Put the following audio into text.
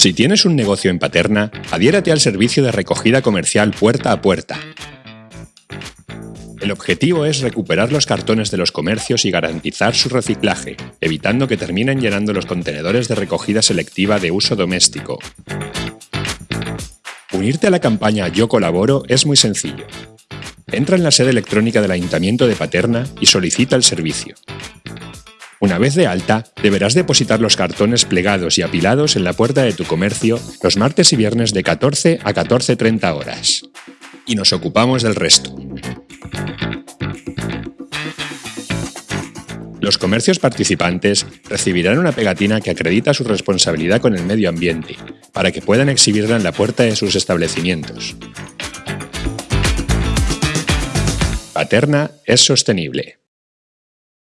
Si tienes un negocio en Paterna, adhiérate al servicio de recogida comercial puerta a puerta. El objetivo es recuperar los cartones de los comercios y garantizar su reciclaje, evitando que terminen llenando los contenedores de recogida selectiva de uso doméstico. Unirte a la campaña Yo colaboro es muy sencillo. Entra en la sede electrónica del Ayuntamiento de Paterna y solicita el servicio. Una vez de alta, deberás depositar los cartones plegados y apilados en la puerta de tu comercio los martes y viernes de 14 a 14.30 horas. Y nos ocupamos del resto. Los comercios participantes recibirán una pegatina que acredita su responsabilidad con el medio ambiente, para que puedan exhibirla en la puerta de sus establecimientos. Paterna es sostenible.